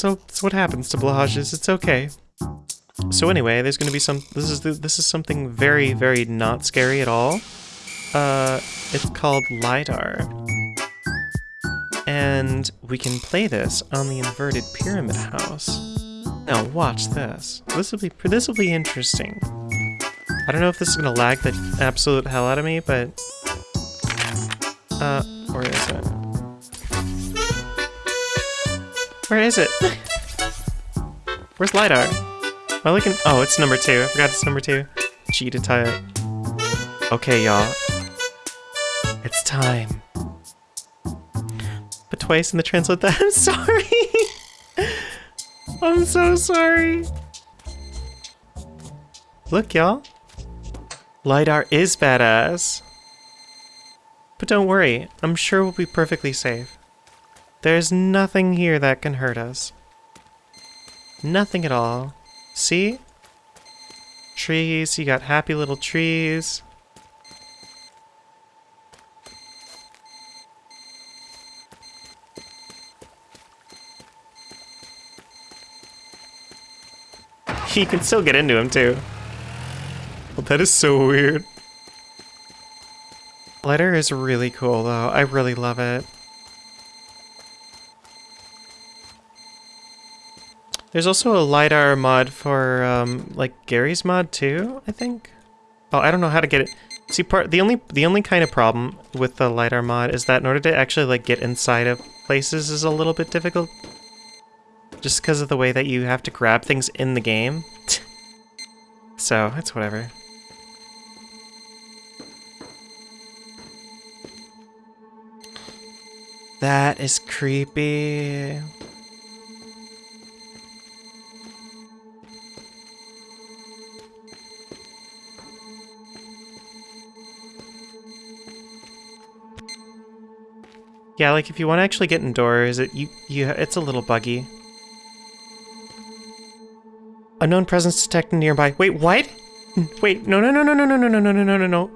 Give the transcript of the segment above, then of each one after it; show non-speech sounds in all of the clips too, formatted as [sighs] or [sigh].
That's, that's what happens to Blahages. It's okay. So anyway, there's gonna be some. This is the, this is something very very not scary at all. Uh, it's called lidar, and we can play this on the inverted pyramid house. Now watch this. This will be this will be interesting. I don't know if this is gonna lag the absolute hell out of me, but uh, where is it? Where is it? Where's lidar? Am I looking? Oh, it's number two. I forgot it's number two. Tie it. Okay, y'all. It's time. But twice in the translate that. [laughs] I'm sorry. I'm so sorry. Look, y'all. LiDAR is badass. But don't worry, I'm sure we'll be perfectly safe. There's nothing here that can hurt us. Nothing at all. See? Trees, you got happy little trees. [laughs] You can still get into him too. Well, that is so weird. Letter is really cool though. I really love it. There's also a LiDAR mod for, um, like, Garry's Mod too, I think? Oh, I don't know how to get it. See, part the only the only kind of problem with the LiDAR mod is that in order to actually, like, get inside of places is a little bit difficult. Just because of the way that you have to grab things in the game. [laughs] so, it's whatever. That is creepy. Yeah, like if you want to actually get indoors, it you you it's a little buggy. Unknown presence detected nearby. Wait, what? Wait, no, no, no, no, no, no, no, no, no, no, no, no, no.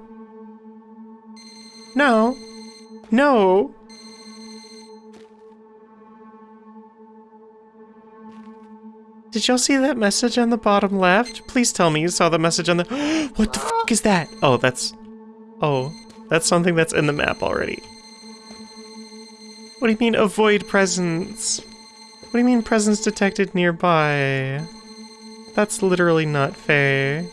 No. No. Did y'all see that message on the bottom left? Please tell me you saw the message on the- What the fuck is that? Oh, that's- Oh, that's something that's in the map already. What do you mean avoid presence? What do you mean presence detected nearby? That's literally not fair.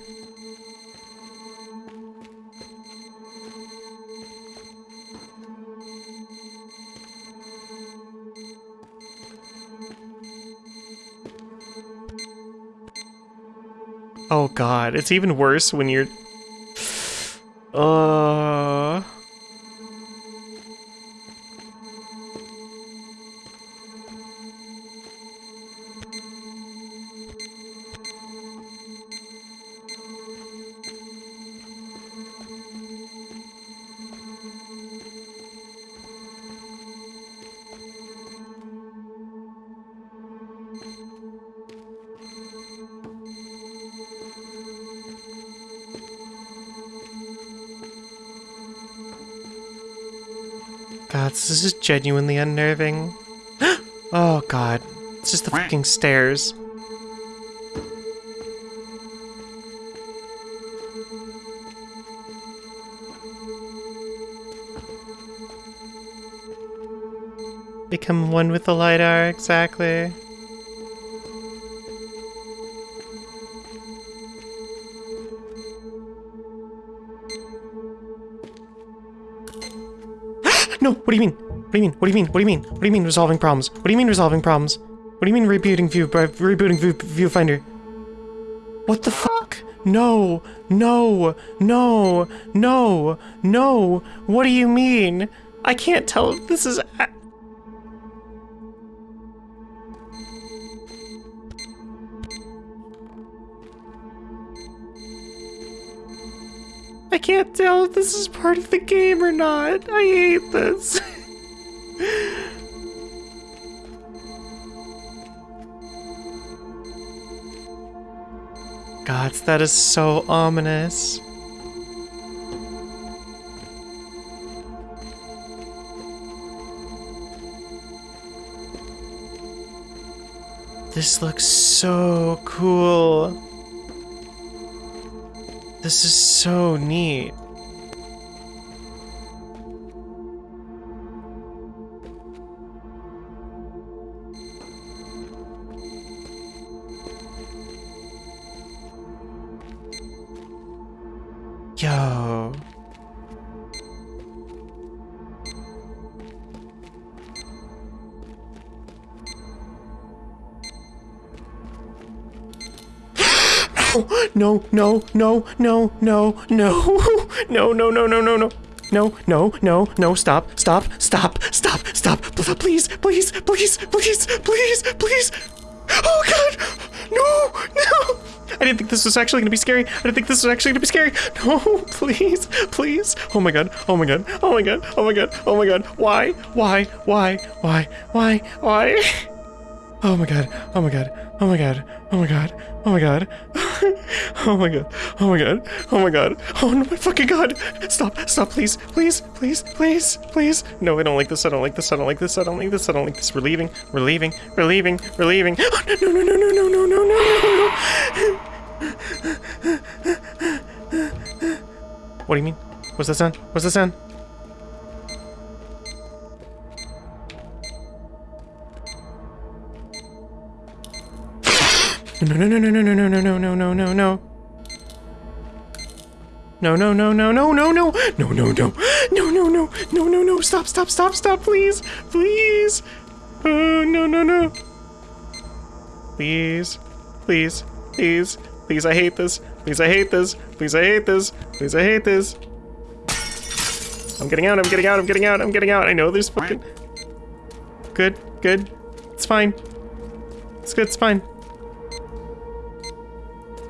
Oh god, it's even worse when you're... [sighs] Uh... God, this is genuinely unnerving. [gasps] oh god, it's just the fucking stairs. Become one with the LiDAR, exactly. No, what do you mean? What do you mean? What do you mean? What do you mean? What do you mean resolving problems? What do you mean resolving problems? What do you mean rebooting view uh, rebooting view viewfinder? What the fuck? No, no, no, no, no. What do you mean? I can't tell if this is I can't tell if this is part of the game or not. I hate this. [laughs] Gods, that is so ominous. This looks so cool. This is so neat. Yo. No, no, no, no, no, no, no, [laughs] no, no, no, no, no, no. No, no, no, no, stop, stop, stop, stop, stop, please, please, please, please, please, please. Oh god! No, no! I didn't think this was actually gonna be scary. I didn't think this was actually gonna be scary. No, [laughs] please, please. Oh my god, oh my god, oh my god, oh my god, oh my god. Why, why, why, why, why, why? [laughs] Oh my god, oh my god, oh my god, oh my god, oh my god. [laughs] Oh my god, oh my god, oh my god, oh no, my fucking god. Stop, stop, please, please, please, please, please. No, I don't like this, I don't like this, I don't like this, I don't like this, I don't like this. We're leaving, we're leaving, we're leaving, we're leaving. [gasps] Oh, no, no, no, no, no, no, no, no, no. What do you mean? What's the sound? What's the sound? No, no, no, no, no, no, no, no, no, no, no, no. No, no, no, no, no, no, no, no, no, no, no, no, no, no, no, no, no, stop, stop, stop, stop, please, please. Oh, no, no, no. Please, please, please, please, I hate this. Please, I hate this. Please, I hate this. Please, I hate this. I'm getting out, I'm getting out, I'm getting out, I'm getting out. I know there's fucking... Good, good. It's fine. It's good, it's fine.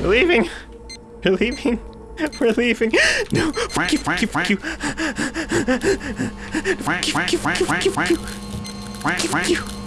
We're leaving. We're leaving. We're leaving. No. Fuck you. Fuck you. Fuck you. Fuck you. Fuck you. Fuck you. Fuck you.